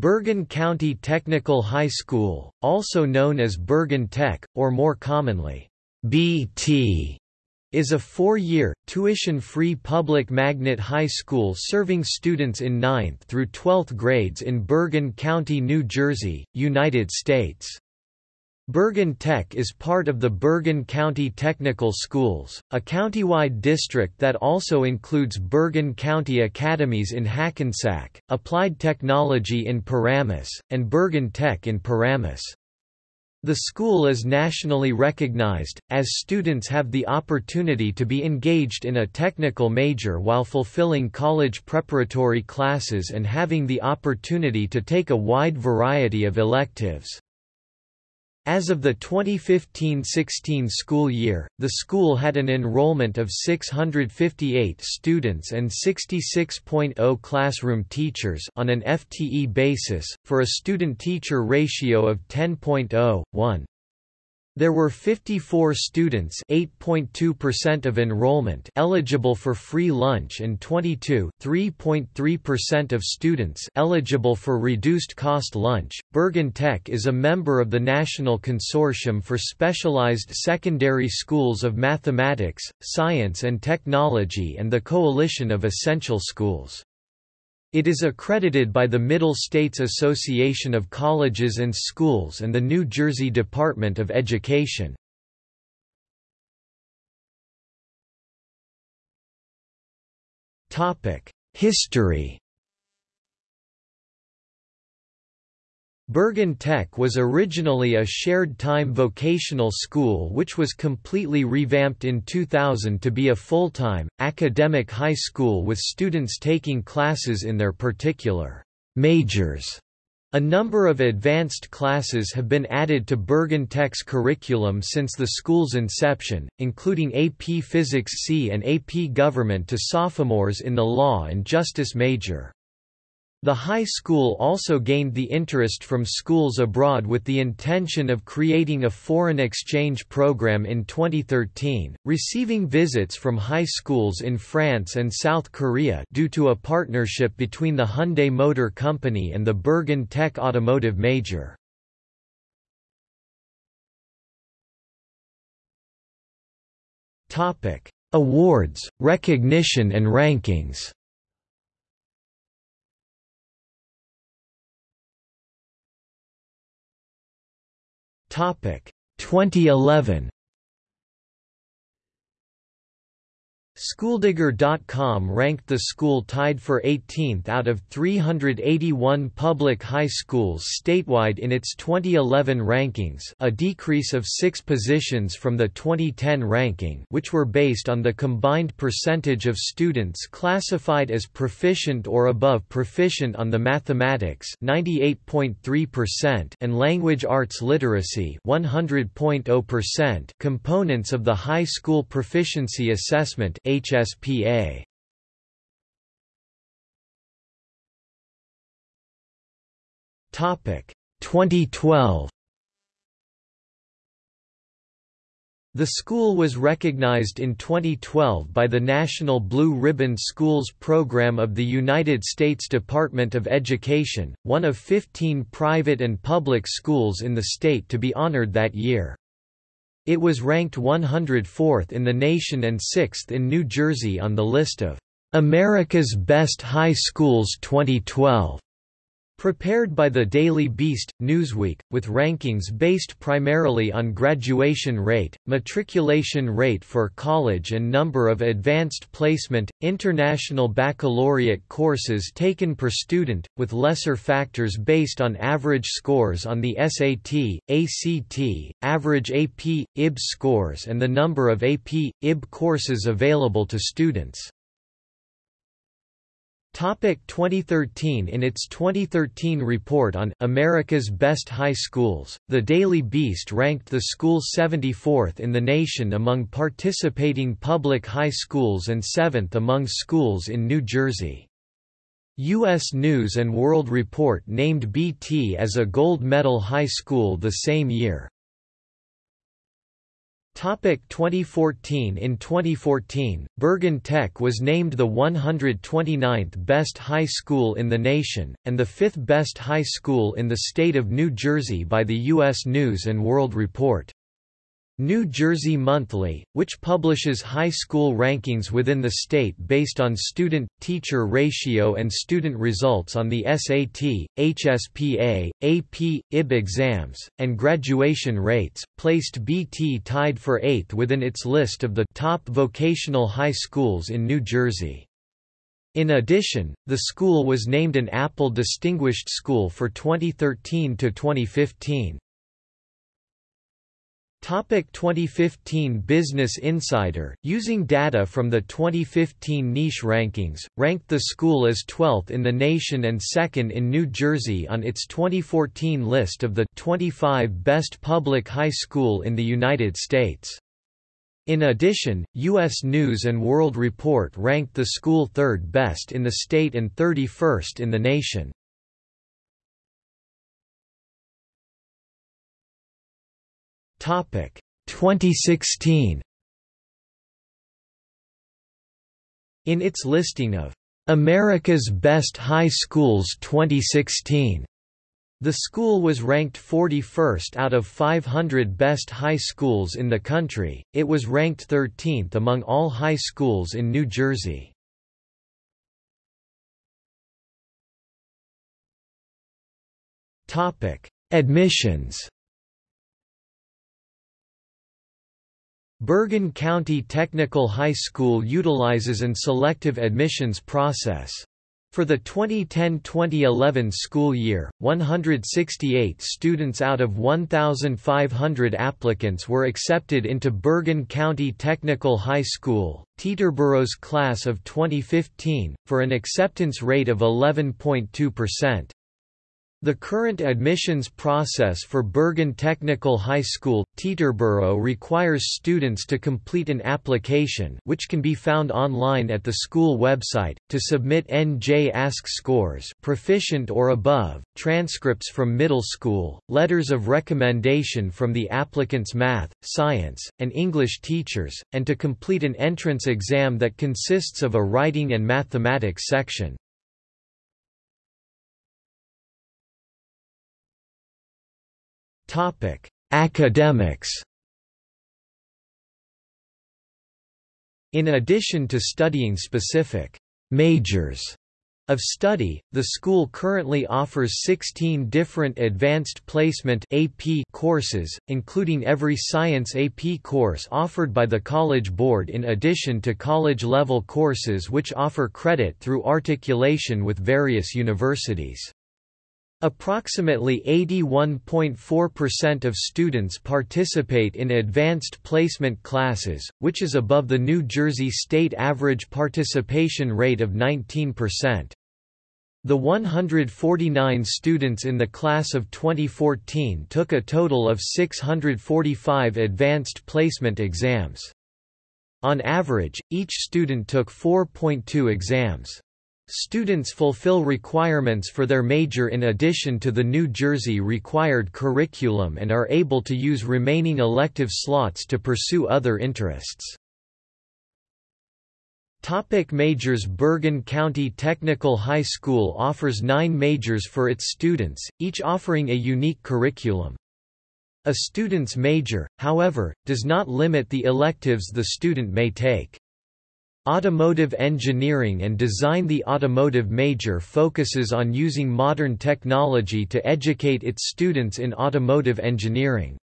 Bergen County Technical High School, also known as Bergen Tech, or more commonly, BT, is a four-year, tuition-free public magnet high school serving students in 9th through 12th grades in Bergen County, New Jersey, United States. Bergen Tech is part of the Bergen County Technical Schools, a countywide district that also includes Bergen County Academies in Hackensack, Applied Technology in Paramus, and Bergen Tech in Paramus. The school is nationally recognized, as students have the opportunity to be engaged in a technical major while fulfilling college preparatory classes and having the opportunity to take a wide variety of electives. As of the 2015–16 school year, the school had an enrollment of 658 students and 66.0 classroom teachers on an FTE basis, for a student-teacher ratio of 10.0:1. There were 54 students (8.2% of enrollment) eligible for free lunch and 22 (3.3% of students) eligible for reduced cost lunch. Bergen Tech is a member of the National Consortium for Specialized Secondary Schools of Mathematics, Science and Technology and the Coalition of Essential Schools. It is accredited by the Middle States Association of Colleges and Schools and the New Jersey Department of Education. History Bergen Tech was originally a shared-time vocational school which was completely revamped in 2000 to be a full-time, academic high school with students taking classes in their particular majors. A number of advanced classes have been added to Bergen Tech's curriculum since the school's inception, including AP Physics C and AP Government to sophomores in the Law and Justice major. The high school also gained the interest from schools abroad with the intention of creating a foreign exchange program in 2013, receiving visits from high schools in France and South Korea due to a partnership between the Hyundai Motor Company and the Bergen Tech Automotive Major. Awards, recognition and rankings 2011 Schooldigger.com ranked the school tied for 18th out of 381 public high schools statewide in its 2011 rankings a decrease of six positions from the 2010 ranking which were based on the combined percentage of students classified as proficient or above proficient on the mathematics 98.3% and language arts literacy 100.0% components of the high school proficiency assessment HSPA Topic 2012 The school was recognized in 2012 by the National Blue Ribbon Schools Program of the United States Department of Education, one of 15 private and public schools in the state to be honored that year. It was ranked 104th in the nation and 6th in New Jersey on the list of America's Best High Schools 2012. Prepared by the Daily Beast, Newsweek, with rankings based primarily on graduation rate, matriculation rate for college and number of advanced placement, international baccalaureate courses taken per student, with lesser factors based on average scores on the SAT, ACT, average AP, IB scores and the number of AP, IB courses available to students. Topic 2013 In its 2013 report on America's Best High Schools, The Daily Beast ranked the school 74th in the nation among participating public high schools and 7th among schools in New Jersey. U.S. News & World Report named BT as a gold medal high school the same year. Topic 2014 In 2014, Bergen Tech was named the 129th best high school in the nation, and the fifth best high school in the state of New Jersey by the U.S. News & World Report. New Jersey Monthly, which publishes high school rankings within the state based on student-teacher ratio and student results on the SAT, HSPA, AP, IB exams, and graduation rates, placed BT tied for eighth within its list of the top vocational high schools in New Jersey. In addition, the school was named an Apple Distinguished School for 2013 to 2015. Topic 2015 Business Insider, using data from the 2015 niche rankings, ranked the school as 12th in the nation and second in New Jersey on its 2014 list of the 25 best public high school in the United States. In addition, U.S. News & World Report ranked the school third best in the state and 31st in the nation. 2016 In its listing of America's Best High Schools 2016, the school was ranked 41st out of 500 best high schools in the country. It was ranked 13th among all high schools in New Jersey. Topic: Admissions Bergen County Technical High School utilizes an selective admissions process. For the 2010–2011 school year, 168 students out of 1,500 applicants were accepted into Bergen County Technical High School, Teterboro's class of 2015, for an acceptance rate of 11.2%. The current admissions process for Bergen Technical High School, Teterboro requires students to complete an application which can be found online at the school website, to submit NJ ASK scores proficient or above, transcripts from middle school, letters of recommendation from the applicant's math, science, and English teachers, and to complete an entrance exam that consists of a writing and mathematics section. Topic: Academics. In addition to studying specific majors of study, the school currently offers 16 different Advanced Placement AP courses, including every Science AP course offered by the College Board in addition to college-level courses which offer credit through articulation with various universities. Approximately 81.4% of students participate in advanced placement classes, which is above the New Jersey state average participation rate of 19%. The 149 students in the class of 2014 took a total of 645 advanced placement exams. On average, each student took 4.2 exams. Students fulfill requirements for their major in addition to the New Jersey required curriculum and are able to use remaining elective slots to pursue other interests. Topic majors Bergen County Technical High School offers nine majors for its students, each offering a unique curriculum. A student's major, however, does not limit the electives the student may take. Automotive engineering and design The automotive major focuses on using modern technology to educate its students in automotive engineering.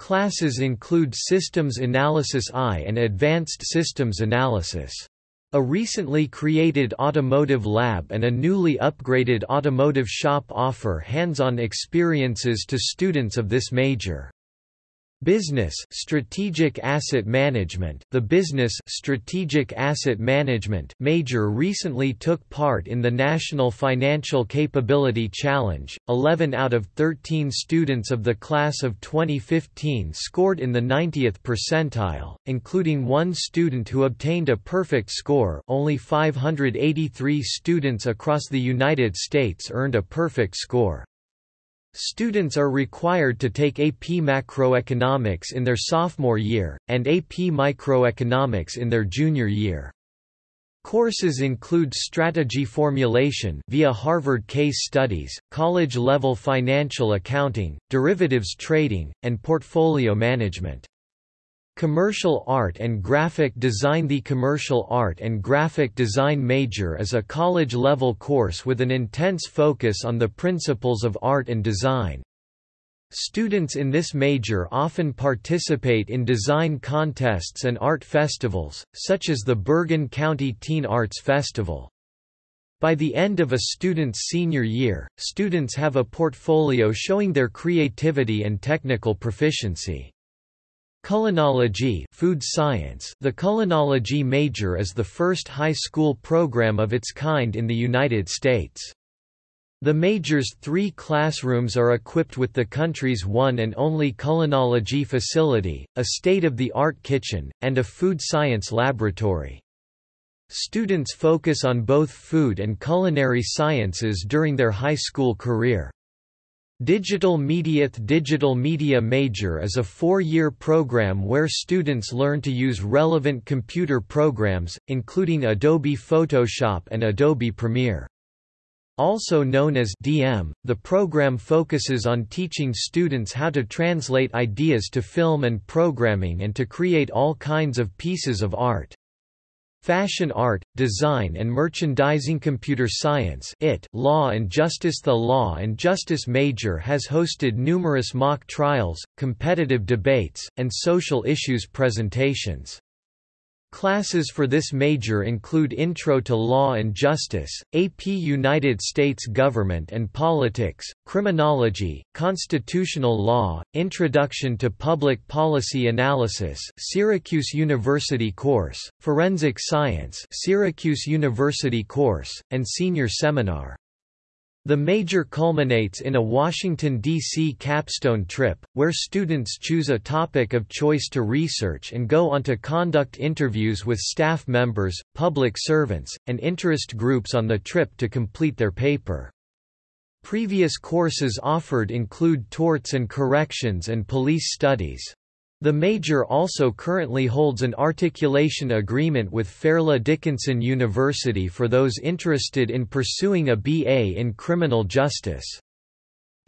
Classes include Systems Analysis I and Advanced Systems Analysis. A recently created automotive lab and a newly upgraded automotive shop offer hands-on experiences to students of this major. Business Strategic Asset Management The Business Strategic Asset Management major recently took part in the National Financial Capability Challenge. 11 out of 13 students of the class of 2015 scored in the 90th percentile, including one student who obtained a perfect score. Only 583 students across the United States earned a perfect score. Students are required to take AP Macroeconomics in their sophomore year, and AP Microeconomics in their junior year. Courses include strategy formulation via Harvard case studies, college-level financial accounting, derivatives trading, and portfolio management. Commercial Art and Graphic Design The Commercial Art and Graphic Design major is a college-level course with an intense focus on the principles of art and design. Students in this major often participate in design contests and art festivals, such as the Bergen County Teen Arts Festival. By the end of a student's senior year, students have a portfolio showing their creativity and technical proficiency. Culinology food science The culinology major is the first high school program of its kind in the United States. The major's three classrooms are equipped with the country's one and only culinology facility, a state-of-the-art kitchen, and a food science laboratory. Students focus on both food and culinary sciences during their high school career. Digital Media Digital Media Major is a four-year program where students learn to use relevant computer programs, including Adobe Photoshop and Adobe Premiere. Also known as DM, the program focuses on teaching students how to translate ideas to film and programming and to create all kinds of pieces of art. Fashion Art, Design and Merchandising Computer Science IT Law and Justice The Law and Justice major has hosted numerous mock trials, competitive debates, and social issues presentations. Classes for this major include Intro to Law and Justice, AP United States Government and Politics, Criminology, Constitutional Law, Introduction to Public Policy Analysis Syracuse University course, Forensic Science Syracuse University course, and Senior Seminar. The major culminates in a Washington, D.C. capstone trip, where students choose a topic of choice to research and go on to conduct interviews with staff members, public servants, and interest groups on the trip to complete their paper. Previous courses offered include torts and corrections and police studies. The major also currently holds an articulation agreement with Fairleigh Dickinson University for those interested in pursuing a BA in criminal justice.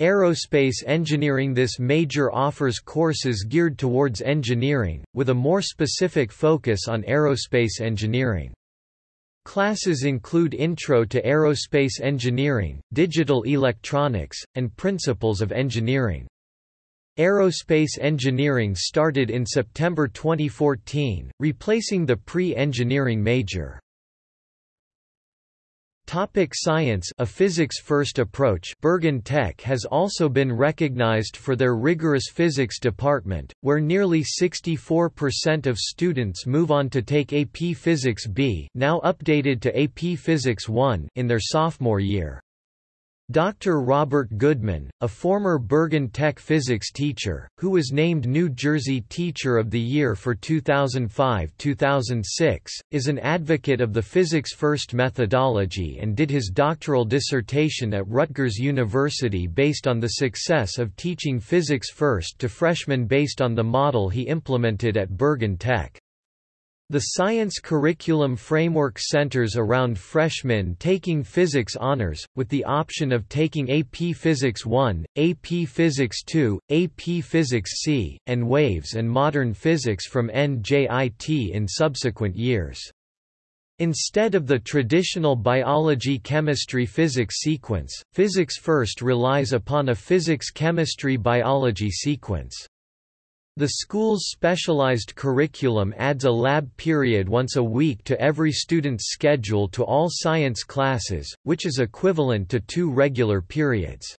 Aerospace engineering This major offers courses geared towards engineering, with a more specific focus on aerospace engineering. Classes include Intro to Aerospace Engineering, Digital Electronics, and Principles of Engineering. Aerospace engineering started in September 2014, replacing the pre-engineering major. Topic science A physics-first approach Bergen Tech has also been recognized for their rigorous physics department, where nearly 64% of students move on to take AP Physics B now updated to AP Physics 1 in their sophomore year. Dr. Robert Goodman, a former Bergen Tech physics teacher, who was named New Jersey Teacher of the Year for 2005-2006, is an advocate of the physics-first methodology and did his doctoral dissertation at Rutgers University based on the success of teaching physics first to freshmen based on the model he implemented at Bergen Tech. The science curriculum framework centers around freshmen taking physics honors, with the option of taking AP Physics 1, AP Physics 2, AP Physics C, and Waves and Modern Physics from NJIT in subsequent years. Instead of the traditional biology-chemistry-physics sequence, Physics First relies upon a physics-chemistry-biology sequence. The school's specialized curriculum adds a lab period once a week to every student's schedule to all science classes, which is equivalent to two regular periods.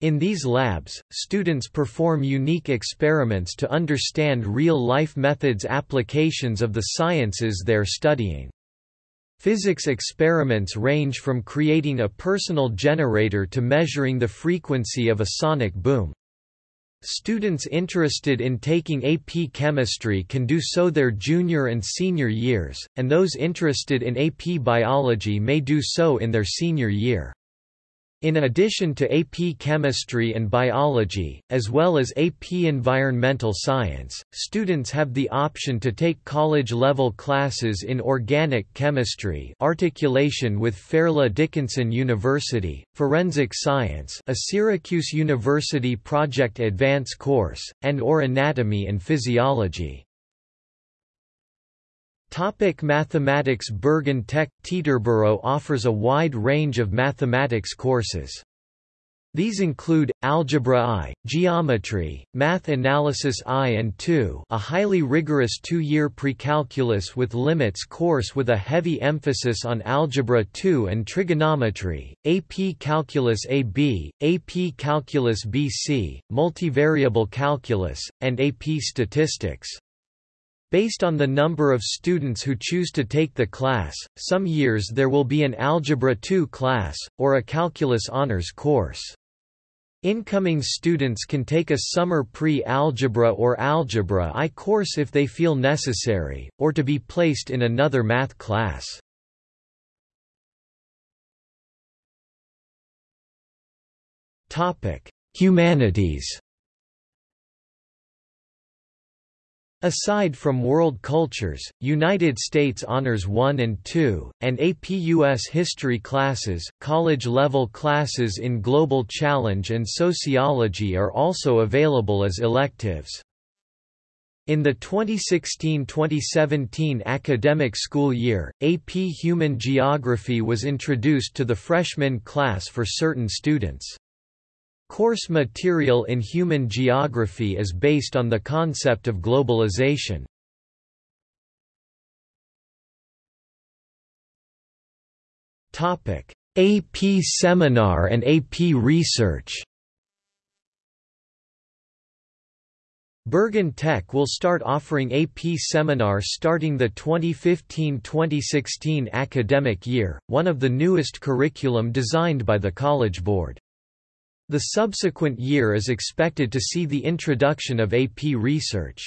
In these labs, students perform unique experiments to understand real-life methods applications of the sciences they're studying. Physics experiments range from creating a personal generator to measuring the frequency of a sonic boom. Students interested in taking AP Chemistry can do so their junior and senior years, and those interested in AP Biology may do so in their senior year. In addition to AP Chemistry and Biology, as well as AP Environmental Science, students have the option to take college-level classes in Organic Chemistry articulation with Fairleigh Dickinson University, Forensic Science a Syracuse University Project Advance course, and or Anatomy and Physiology. Topic mathematics Bergen Tech – Teterboro offers a wide range of mathematics courses. These include, Algebra I, Geometry, Math Analysis I and II a highly rigorous two-year pre-calculus with limits course with a heavy emphasis on Algebra II and Trigonometry, AP Calculus AB, AP Calculus BC, Multivariable Calculus, and AP Statistics. Based on the number of students who choose to take the class, some years there will be an Algebra 2 class, or a Calculus Honors course. Incoming students can take a summer pre-algebra or algebra I course if they feel necessary, or to be placed in another math class. Humanities Aside from World Cultures, United States Honors 1 and 2, and AP US History classes, college-level classes in Global Challenge and Sociology are also available as electives. In the 2016–2017 academic school year, AP Human Geography was introduced to the freshman class for certain students. Course material in human geography is based on the concept of globalization. AP Seminar and AP Research Bergen Tech will start offering AP Seminar starting the 2015–2016 academic year, one of the newest curriculum designed by the College Board. The subsequent year is expected to see the introduction of AP research.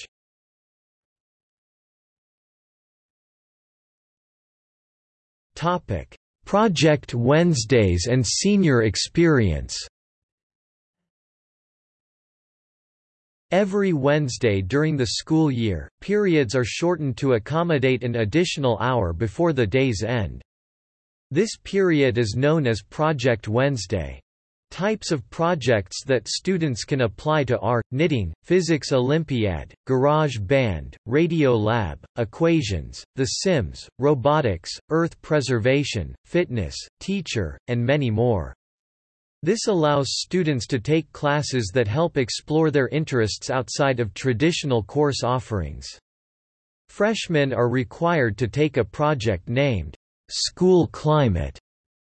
Topic: Project Wednesdays and Senior Experience Every Wednesday during the school year, periods are shortened to accommodate an additional hour before the day's end. This period is known as Project Wednesday. Types of projects that students can apply to are, knitting, physics olympiad, garage band, radio lab, equations, The Sims, robotics, earth preservation, fitness, teacher, and many more. This allows students to take classes that help explore their interests outside of traditional course offerings. Freshmen are required to take a project named, School Climate,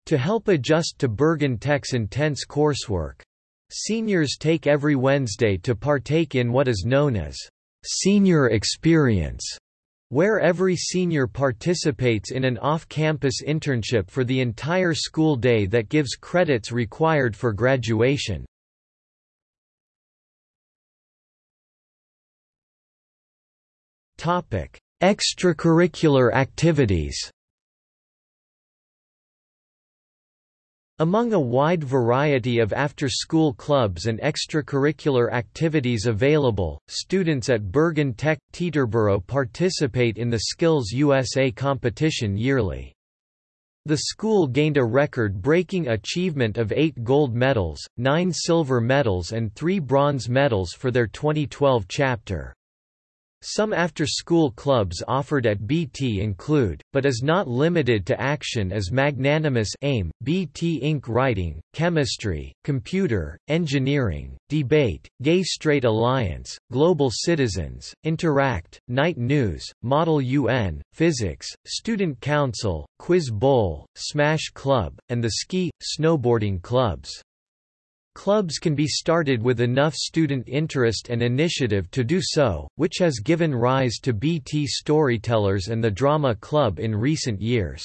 to help adjust to Bergen Tech's intense coursework. Seniors take every Wednesday to partake in what is known as Senior Experience, where every senior participates in an off-campus internship for the entire school day that gives credits required for graduation. Extracurricular activities Among a wide variety of after-school clubs and extracurricular activities available, students at Bergen Tech Teterboro participate in the Skills USA competition yearly. The school gained a record-breaking achievement of eight gold medals, nine silver medals and three bronze medals for their 2012 chapter. Some after-school clubs offered at BT include, but is not limited to action as Magnanimous AIM, BT Inc. Writing, Chemistry, Computer, Engineering, Debate, Gay Straight Alliance, Global Citizens, Interact, Knight News, Model UN, Physics, Student Council, Quiz Bowl, Smash Club, and the Ski, Snowboarding clubs. Clubs can be started with enough student interest and initiative to do so, which has given rise to BT Storytellers and the Drama Club in recent years.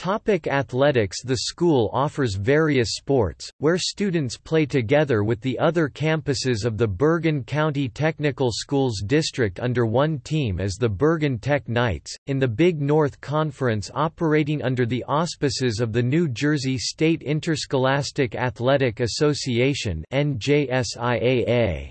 Topic athletics The school offers various sports, where students play together with the other campuses of the Bergen County Technical Schools District under one team as the Bergen Tech Knights, in the Big North Conference operating under the auspices of the New Jersey State Interscholastic Athletic Association NJSIAA.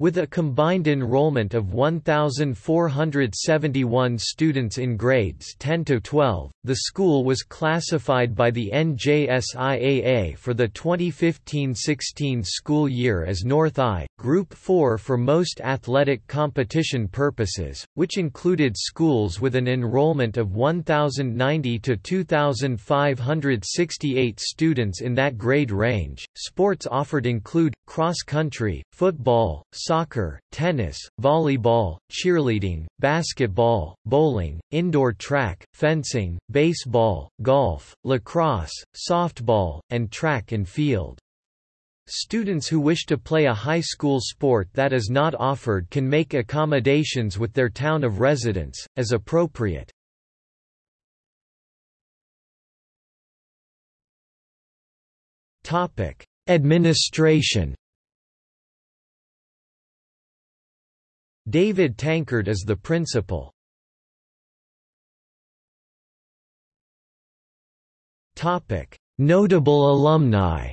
With a combined enrollment of 1,471 students in grades 10 to 12, the school was classified by the NJSIAA for the 2015-16 school year as North I, Group 4 for most athletic competition purposes, which included schools with an enrollment of 1,090 to 2,568 students in that grade range. Sports offered include cross country, football, soccer, tennis, volleyball, cheerleading, basketball, bowling, indoor track, fencing, baseball, golf, lacrosse, softball, and track and field. Students who wish to play a high school sport that is not offered can make accommodations with their town of residence, as appropriate. Administration David Tankard is the principal. Topic: Notable alumni.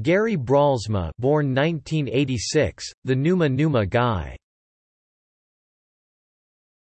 Gary Brolsma born 1986, the Numa Numa Guy